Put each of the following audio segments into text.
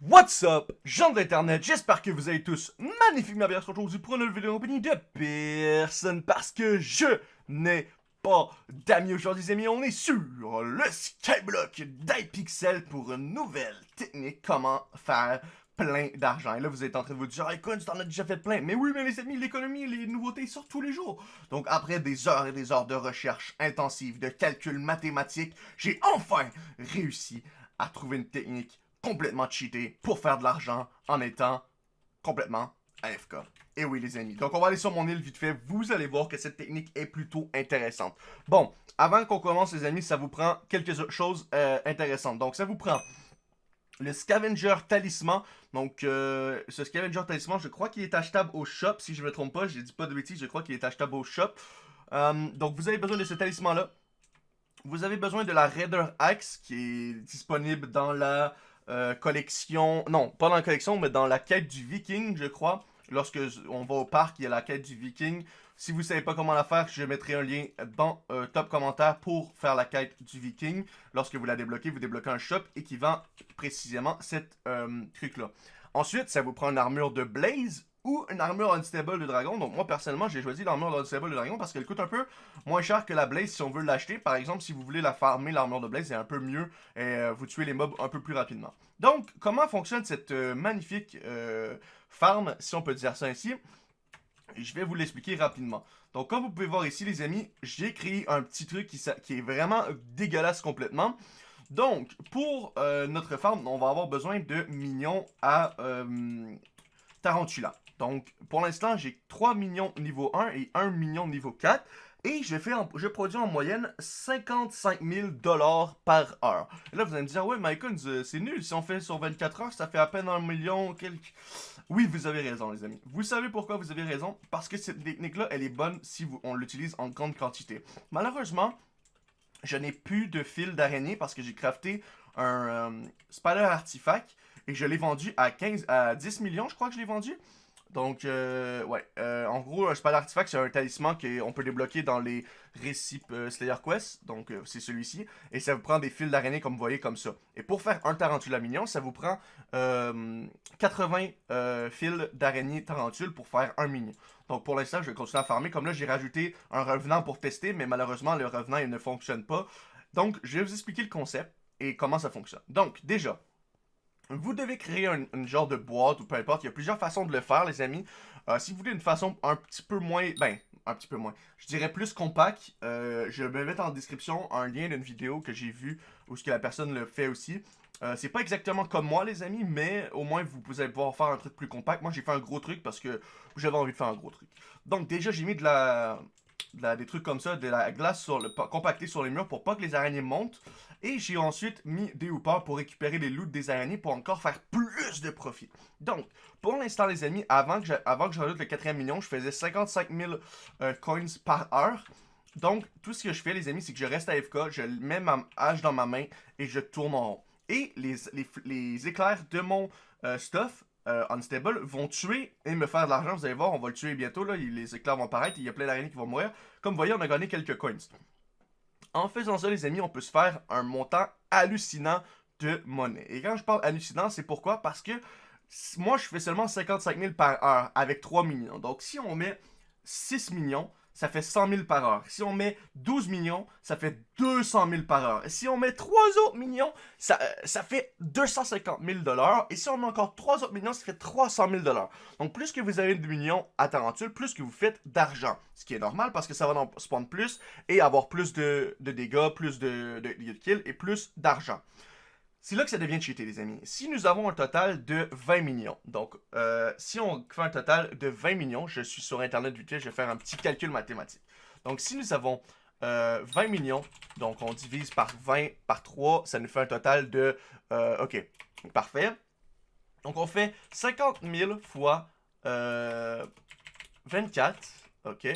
What's up, gens d'internet, j'espère que vous allez tous magnifiquement bien aujourd'hui pour une nouvelle vidéo en compagnie de personne parce que je n'ai pas d'amis aujourd'hui les amis, on est sur le Skyblock d'iPixel pour une nouvelle technique comment faire plein d'argent. Et là, vous êtes en train de vous dire, hey, tu t'en as déjà fait plein. Mais oui, mais les amis, l'économie, les nouveautés sortent tous les jours. Donc, après des heures et des heures de recherche intensive, de calcul mathématique, j'ai enfin réussi à trouver une technique complètement cheaté pour faire de l'argent en étant complètement AFK. Et oui les amis, donc on va aller sur mon île vite fait, vous allez voir que cette technique est plutôt intéressante. Bon, avant qu'on commence les amis, ça vous prend quelques choses euh, intéressantes. Donc ça vous prend le Scavenger Talisman. Donc, euh, ce Scavenger Talisman, je crois qu'il est achetable au shop, si je ne me trompe pas. Je dis pas de bêtises, je crois qu'il est achetable au shop. Euh, donc, vous avez besoin de ce talisman-là. Vous avez besoin de la Raider Axe, qui est disponible dans la euh, collection, non, pas dans la collection, mais dans la quête du viking, je crois. Lorsque on va au parc, il y a la quête du viking. Si vous ne savez pas comment la faire, je mettrai un lien dans euh, top commentaire pour faire la quête du viking. Lorsque vous la débloquez, vous débloquez un shop et qui vend précisément cette euh, truc-là. Ensuite, ça vous prend une armure de Blaze ou une armure unstable de dragon. Donc moi personnellement j'ai choisi l'armure unstable de dragon parce qu'elle coûte un peu moins cher que la blaze si on veut l'acheter. Par exemple si vous voulez la farmer l'armure de blaze c'est un peu mieux et euh, vous tuez les mobs un peu plus rapidement. Donc comment fonctionne cette euh, magnifique euh, farm si on peut dire ça ainsi? Je vais vous l'expliquer rapidement. Donc, comme vous pouvez voir ici, les amis, j'ai créé un petit truc qui, qui, est vraiment dégueulasse complètement. Donc, pour notre farm, on va avoir besoin de minions à Tarantula. Donc, pour l'instant, j'ai 3 millions niveau 1 et 1 million niveau 4. Et je, fais je produis en moyenne 55 000 dollars par heure. Et là, vous allez me dire, ouais, euh, c'est nul. Si on fait sur 24 heures, ça fait à peine un million, quelques... Oui, vous avez raison, les amis. Vous savez pourquoi vous avez raison? Parce que cette technique-là, elle est bonne si on l'utilise en grande quantité. Malheureusement, je n'ai plus de fil d'araignée parce que j'ai crafté un euh, Spider Artifact et je l'ai vendu à 15, à 10 millions, je crois que je l'ai vendu. Donc, euh, ouais. Euh, en gros, un Spell Artifact, c'est un talisman qu'on peut débloquer dans les récits euh, Slayer Quest. Donc, c'est celui-ci. Et ça vous prend des fils d'araignée, comme vous voyez, comme ça. Et pour faire un Tarantula mignon, ça vous prend 80 fils d'araignée Tarantule pour faire un mignon. Donc, pour l'instant, je vais continuer à farmer. Comme là, j'ai rajouté un revenant pour tester, mais malheureusement, le revenant, il ne fonctionne pas. Donc, je vais vous expliquer le concept et comment ça fonctionne. Donc, déjà, vous devez créer un, genre de boîte ou peu importe. Il y a plusieurs façons de le faire, les amis. Euh, si vous voulez une façon un petit peu moins... Ben, un petit peu moins. Je dirais plus compact. Euh, je vais mettre en description un lien d'une vidéo que j'ai vue où ce que la personne le fait aussi. Euh, c'est pas exactement comme moi, les amis, mais au moins vous, allez pouvoir faire un truc plus compact. Moi, j'ai fait un gros truc parce que j'avais envie de faire un gros truc. Donc, déjà, j'ai mis de la, des trucs comme ça, de la glace sur le, compactée sur les murs pour pas que les araignées montent. Et j'ai ensuite mis des hoopers pour récupérer les loots des araignées pour encore faire plus de profit. Donc, pour l'instant les amis, avant que j'ajoute le quatrième million, je faisais 55 000 euh, coins par heure. Donc, tout ce que je fais les amis, c'est que je reste à FK, je mets ma hache dans ma main et je tourne en rond. Et les, les, éclairs de mon euh, stuff euh, unstable vont tuer et me faire de l'argent. Vous allez voir, on va le tuer bientôt. Là. Les éclairs vont apparaître. Il y a plein d'araignées qui vont mourir. Comme vous voyez, on a gagné quelques coins. En faisant ça, les amis, on peut se faire un montant hallucinant de monnaie. Et quand je parle hallucinant, c'est pourquoi? Parce que moi, je fais seulement 55 000 par heure avec 3 millions. Donc, si on met 6 millions, ça fait 100 000 par heure. Si on met 12 millions, ça fait 200 000 par heure. Et si on met 3 autres millions, ça, euh, fait 250 000 dollars. Et si on met encore 3 autres millions, ça fait 300 000 dollars. Donc plus que vous avez de millions à Tarantule, plus que vous faites d'argent. Ce qui est normal parce que ça va en spawn plus et avoir plus de, dégâts, plus de, de, de kills et plus d'argent. C'est là que ça devient cheaté, les amis. Si nous avons un total de 20 millions, donc euh, si on fait un total de 20 millions, je suis sur Internet vite fait, je vais faire un petit calcul mathématique. Donc si nous avons 20 euh, millions, donc on divise par 20 par 3, ça nous fait un total de... Euh, ok, parfait. Donc on fait 50 000 fois 24, ok.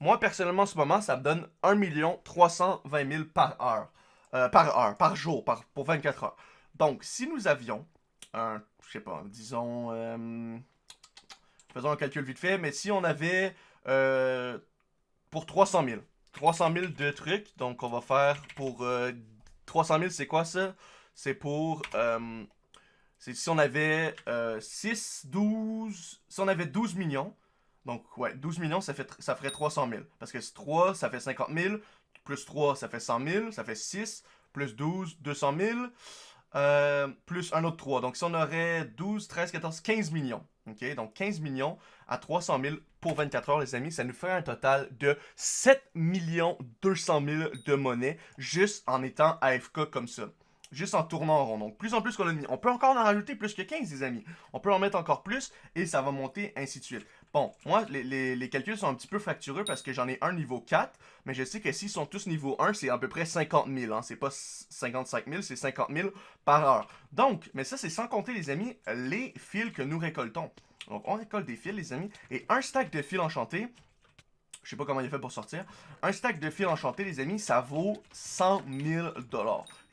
Moi, personnellement, en ce moment, ça me donne 1 320 000 par heure. Euh, par heure, par jour, par, pour 24 heures. Donc, si nous avions un, je sais pas, disons, euh, faisons un calcul vite fait, mais si on avait euh, pour 300 000, 300 000 de trucs, donc on va faire pour 300 000, c'est quoi ça? C'est pour C'est si on avait 6, 12... Si on avait 12 millions, donc ouais, 12 millions, ça, fait, ça ferait 300 000. Parce que 3, ça fait 50 000, plus 3, ça fait 100 000, ça fait 6, plus 12, 200 000, euh, plus un autre 3. Donc si on aurait 12, 13, 14, 15 millions. OK? Donc 15 millions à 300 000 pour 24 heures, les amis, ça nous ferait un total de 7 200 000 de monnaie juste en étant AFK comme ça juste en tournant en rond. Donc, plus en plus qu'on a mis. On peut encore en rajouter plus que 15, les amis. On peut en mettre encore plus et ça va monter, ainsi de suite. Bon, moi, les, calculs sont un petit peu fractureux parce que j'en ai un niveau 4, mais je sais que s'ils sont tous niveau 1, c'est à peu près 50 000. Hein. C'est pas 55 000, c'est 50 000 par heure. Donc, mais ça, c'est sans compter, les amis, les fils que nous récoltons. Donc, on récolte des fils, les amis, et un stack de fils enchantés, je sais pas comment il a fait pour sortir. Un stack de fils enchantés, les amis, ça vaut 100 000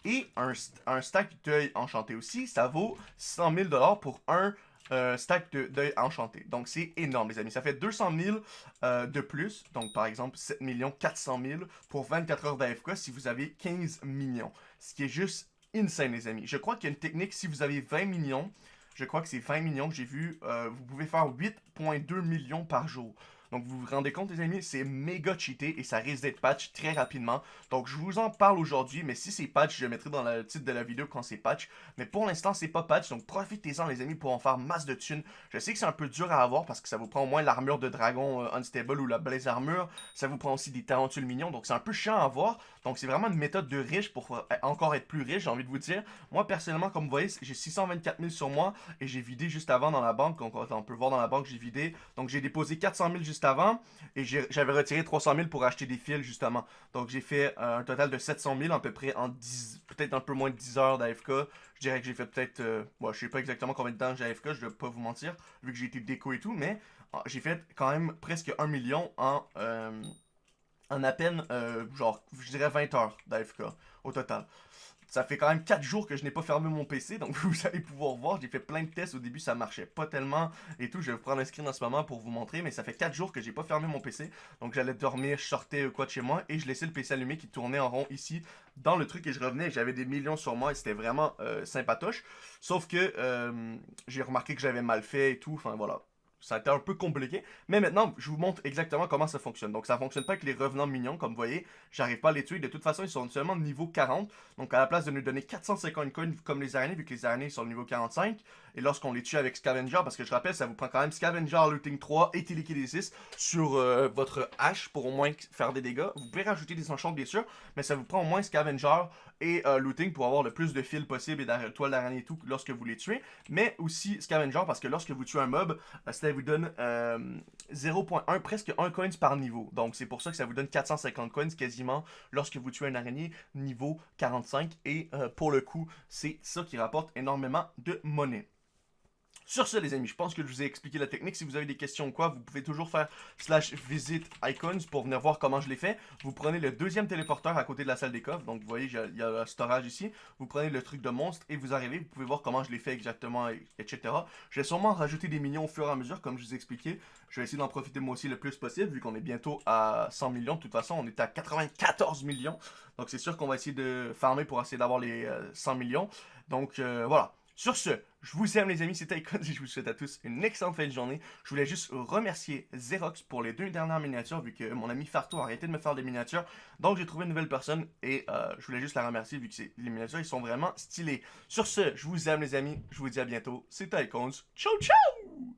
Et un, un stack d'œil enchanté aussi, ça vaut 100 000 pour un euh, stack d'œil enchanté. Donc, c'est énorme, les amis. Ça fait 200 000 euh, de plus. Donc, par exemple, 7 400 000 pour 24 heures d'AFK si vous avez 15 millions. Ce qui est juste insane, les amis. Je crois qu'il y a une technique, si vous avez 20 millions, je crois que c'est 20 millions que j'ai vu, euh, vous pouvez faire 8.2 millions par jour. Donc vous vous rendez compte les amis, c'est méga cheaté et ça risque d'être patch très rapidement. Donc je vous en parle aujourd'hui, mais si c'est patch, je mettrai dans le titre de la vidéo quand c'est patch. Mais pour l'instant, c'est pas patch, donc profitez-en les amis pour en faire masse de thunes. Je sais que c'est un peu dur à avoir parce que ça vous prend au moins l'armure de dragon euh, unstable ou la blaze armure. Ça vous prend aussi des tarentules mignons, donc c'est un peu chiant à avoir. Donc c'est vraiment une méthode de riche pour euh, encore être plus riche, j'ai envie de vous dire. Moi personnellement, comme vous voyez, j'ai 624 000 sur moi et j'ai vidé juste avant dans la banque. Donc on peut voir dans la banque, j'ai vidé. Donc j'ai déposé 400 000 juste avant. Et j'avais retiré 300 000 pour acheter des fils, justement. Donc, j'ai fait euh, un total de 700 000 à peu près en 10, peut-être un peu moins de 10 heures d'AFK. Je dirais que j'ai fait peut-être, euh, je sais pas exactement combien de temps j'ai AFK, je vais pas vous mentir, vu que j'ai été déco et tout, mais ah, j'ai fait quand même presque 1 million en, euh, en à peine, genre, je dirais 20 heures d'AFK au total. Ça fait quand même 4 jours que je n'ai pas fermé mon PC, donc vous allez pouvoir voir, j'ai fait plein de tests, au début ça marchait pas tellement et tout, je vais vous prendre un screen en ce moment pour vous montrer, mais ça fait 4 jours que j'ai pas fermé mon PC, donc j'allais dormir, je sortais quoi de chez moi, et je laissais le PC allumé qui tournait en rond ici, dans le truc, et je revenais, j'avais des millions sur moi, et c'était vraiment euh, sympatoche, sauf que euh, j'ai remarqué que j'avais mal fait et tout, enfin voilà, ça a été un peu compliqué. Mais maintenant, je vous montre exactement comment ça fonctionne. Donc, ça fonctionne pas avec les revenants mignons. Comme vous voyez, j'arrive pas à les tuer. De toute façon, ils sont seulement niveau 40. Donc, à la place de nous donner 450 coins comme les araignées, vu que les araignées sont au niveau 45, et lorsqu'on les tue avec Scavenger, parce que je rappelle, ça vous prend quand même Scavenger, Looting 3 et Télékinésis sur euh, votre hache pour au moins faire des dégâts. Vous pouvez rajouter des enchants bien sûr, mais ça vous prend au moins Scavenger et euh, Looting pour avoir le plus de fils possible et de toile d'araignée et tout lorsque vous les tuez. Mais aussi Scavenger parce que lorsque vous tuez un mob, euh, ça vous donne 0.1, presque 1 coins par niveau. Donc c'est pour ça que ça vous donne 450 coins quasiment lorsque vous tuez un araignée niveau 45. Et pour le coup, c'est ça qui rapporte énormément de monnaie. Sur ce, les amis, je pense que je vous ai expliqué la technique. Si vous avez des questions ou quoi, vous pouvez toujours faire slash visit icons pour venir voir comment je l'ai fait. Vous prenez le deuxième téléporteur à côté de la salle des coffres. Donc, vous voyez, il y a le storage ici. Vous prenez le truc de monstre et vous arrivez. Vous pouvez voir comment je l'ai fait exactement, etc. Je vais sûrement rajouter des millions au fur et à mesure, comme je vous ai expliqué. Je vais essayer d'en profiter moi aussi le plus possible, vu qu'on est bientôt à 100 millions. De toute façon, on est à 94 millions. Donc, c'est sûr qu'on va essayer de farmer pour essayer d'avoir les 100 euh, millions. Donc, euh, voilà. Sur ce, je vous aime les amis, c'était Icon et je vous souhaite à tous une excellente fin de journée. Je voulais juste remercier Xerox pour les deux dernières miniatures, vu que mon ami Farto a arrêté de me faire des miniatures. Donc j'ai trouvé une nouvelle personne et euh, je voulais juste la remercier, vu que les miniatures ils sont vraiment stylés. Sur ce, je vous aime les amis, je vous dis à bientôt. C'était Icons, ciao ciao